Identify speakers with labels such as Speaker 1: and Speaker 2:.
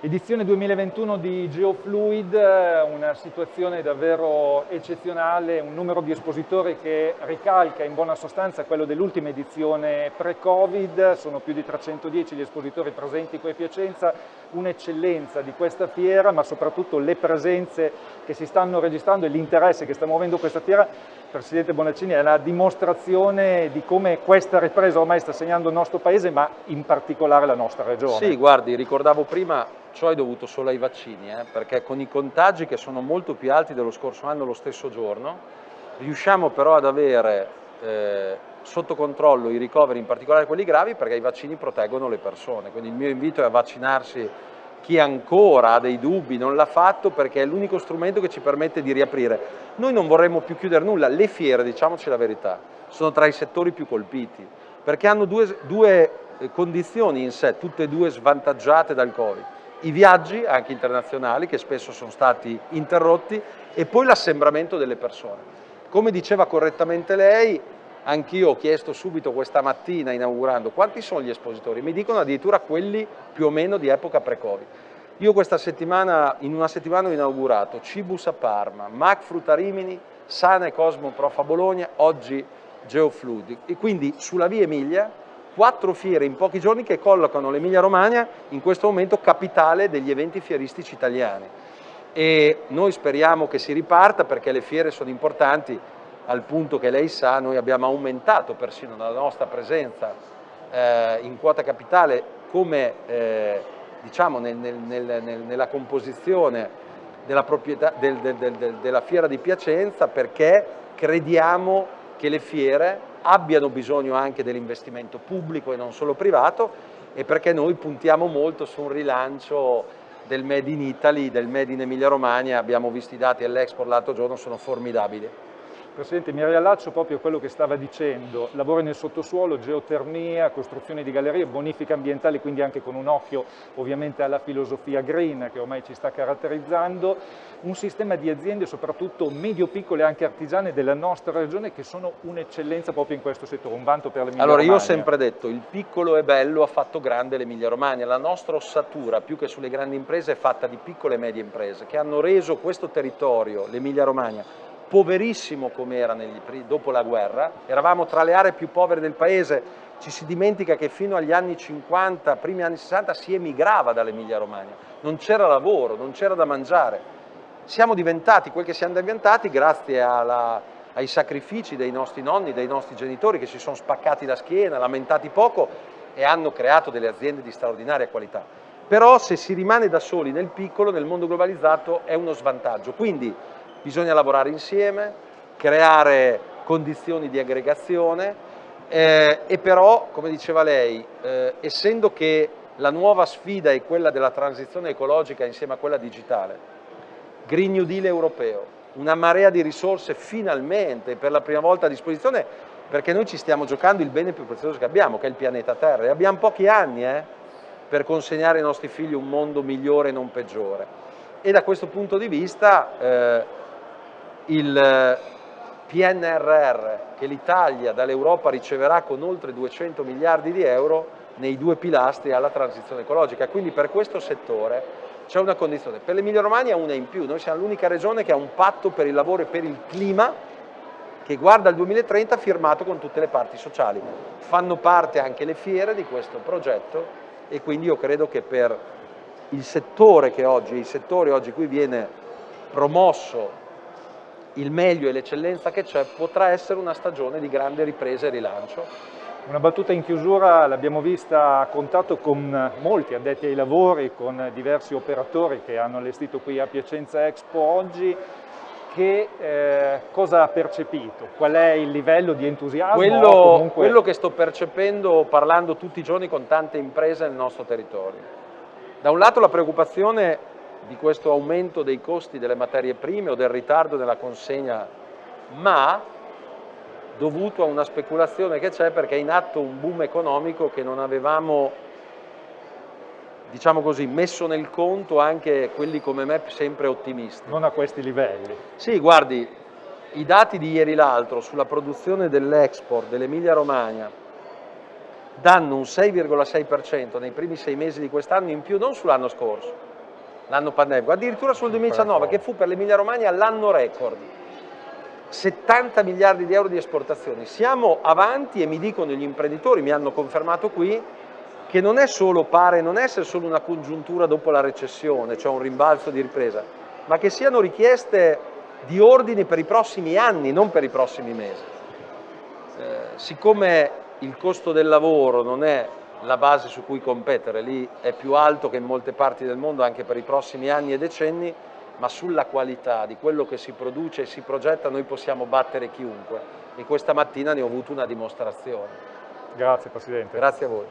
Speaker 1: Edizione 2021 di Geofluid, una situazione davvero eccezionale, un numero di espositori che ricalca in buona sostanza quello dell'ultima edizione pre-Covid, sono più di 310 gli espositori presenti qui a Piacenza, un'eccellenza di questa fiera, ma soprattutto le presenze che si stanno registrando e l'interesse che sta muovendo questa fiera Presidente Bonaccini, è la dimostrazione di come questa ripresa ormai sta segnando il nostro Paese, ma in particolare la nostra regione.
Speaker 2: Sì, guardi, ricordavo prima, ciò è dovuto solo ai vaccini, eh, perché con i contagi che sono molto più alti dello scorso anno lo stesso giorno, riusciamo però ad avere eh, sotto controllo i ricoveri, in particolare quelli gravi, perché i vaccini proteggono le persone. Quindi il mio invito è a vaccinarsi chi ancora ha dei dubbi non l'ha fatto perché è l'unico strumento che ci permette di riaprire. Noi non vorremmo più chiudere nulla, le fiere, diciamoci la verità, sono tra i settori più colpiti, perché hanno due, due eh, condizioni in sé, tutte e due svantaggiate dal Covid. I viaggi, anche internazionali, che spesso sono stati interrotti, e poi l'assembramento delle persone. Come diceva correttamente lei, Anch'io ho chiesto subito questa mattina inaugurando quanti sono gli espositori, mi dicono addirittura quelli più o meno di epoca pre-Covid. Io questa settimana, in una settimana ho inaugurato Cibus a Parma, Mac Frutta Rimini, Sana e Cosmo Prof a Bologna, oggi Geofluid. E quindi sulla via Emilia quattro fiere in pochi giorni che collocano l'Emilia Romagna in questo momento capitale degli eventi fieristici italiani. E noi speriamo che si riparta perché le fiere sono importanti, al punto che lei sa noi abbiamo aumentato persino la nostra presenza eh, in quota capitale come eh, diciamo nel, nel, nel, nella composizione della, del, del, del, della fiera di Piacenza perché crediamo che le fiere abbiano bisogno anche dell'investimento pubblico e non solo privato e perché noi puntiamo molto su un rilancio del Made in Italy, del Made in Emilia Romagna, abbiamo visto i dati all'Expo l'altro giorno, sono formidabili.
Speaker 1: Presidente, mi riallaccio proprio a quello che stava dicendo, lavori nel sottosuolo, geotermia, costruzione di gallerie, bonifica ambientale, quindi anche con un occhio ovviamente alla filosofia green che ormai ci sta caratterizzando, un sistema di aziende soprattutto medio-piccole anche artigiane della nostra regione che sono un'eccellenza proprio in questo settore, un vanto per l'Emilia
Speaker 2: Romagna.
Speaker 1: Allora
Speaker 2: io ho sempre detto, il piccolo è bello, ha fatto grande l'Emilia Romagna, la nostra ossatura più che sulle grandi imprese è fatta di piccole e medie imprese che hanno reso questo territorio, l'Emilia Romagna, poverissimo come era negli, dopo la guerra, eravamo tra le aree più povere del paese, ci si dimentica che fino agli anni 50, primi anni 60 si emigrava dall'Emilia Romagna, non c'era lavoro, non c'era da mangiare. Siamo diventati quel che siamo diventati grazie alla, ai sacrifici dei nostri nonni, dei nostri genitori che si sono spaccati la schiena, lamentati poco e hanno creato delle aziende di straordinaria qualità. Però se si rimane da soli nel piccolo, nel mondo globalizzato, è uno svantaggio. Quindi bisogna lavorare insieme, creare condizioni di aggregazione eh, e però, come diceva lei, eh, essendo che la nuova sfida è quella della transizione ecologica insieme a quella digitale, Green New Deal europeo, una marea di risorse finalmente per la prima volta a disposizione perché noi ci stiamo giocando il bene più prezioso che abbiamo, che è il pianeta Terra, e abbiamo pochi anni eh, per consegnare ai nostri figli un mondo migliore e non peggiore. E da questo punto di vista eh, il eh, PNRR che l'Italia dall'Europa riceverà con oltre 200 miliardi di euro nei due pilastri alla transizione ecologica. Quindi per questo settore c'è una condizione. Per l'Emilia Romagna una in più, noi siamo l'unica regione che ha un patto per il lavoro e per il clima che guarda il 2030 firmato con tutte le parti sociali. Fanno parte anche le fiere di questo progetto e quindi io credo che per il settore che oggi, i settori oggi qui viene promosso il meglio e l'eccellenza che c'è, potrà essere una stagione di grande ripresa e rilancio.
Speaker 1: Una battuta in chiusura, l'abbiamo vista a contatto con molti addetti ai lavori, con diversi operatori che hanno allestito qui a Piacenza Expo oggi. Che eh, cosa ha percepito? Qual è il livello di entusiasmo?
Speaker 2: Quello, comunque... quello che sto percependo parlando tutti i giorni con tante imprese nel nostro territorio. Da un lato la preoccupazione di questo aumento dei costi delle materie prime o del ritardo nella consegna, ma dovuto a una speculazione che c'è perché è in atto un boom economico che non avevamo diciamo così, messo nel conto anche quelli come me sempre ottimisti.
Speaker 1: Non a questi livelli.
Speaker 2: Sì, guardi, i dati di ieri l'altro sulla produzione dell'export dell'Emilia Romagna danno un 6,6% nei primi sei mesi di quest'anno in più, non sull'anno scorso, l'anno pandemico, addirittura sul 2019 che fu per l'Emilia Romagna l'anno record. 70 miliardi di euro di esportazioni. Siamo avanti e mi dicono gli imprenditori, mi hanno confermato qui, che non è solo, pare non essere solo una congiuntura dopo la recessione, cioè un rimbalzo di ripresa, ma che siano richieste di ordini per i prossimi anni, non per i prossimi mesi. Eh, siccome il costo del lavoro non è la base su cui competere, lì è più alto che in molte parti del mondo anche per i prossimi anni e decenni, ma sulla qualità di quello che si produce e si progetta noi possiamo battere chiunque e questa mattina ne ho avuto una dimostrazione.
Speaker 1: Grazie Presidente.
Speaker 2: Grazie a voi.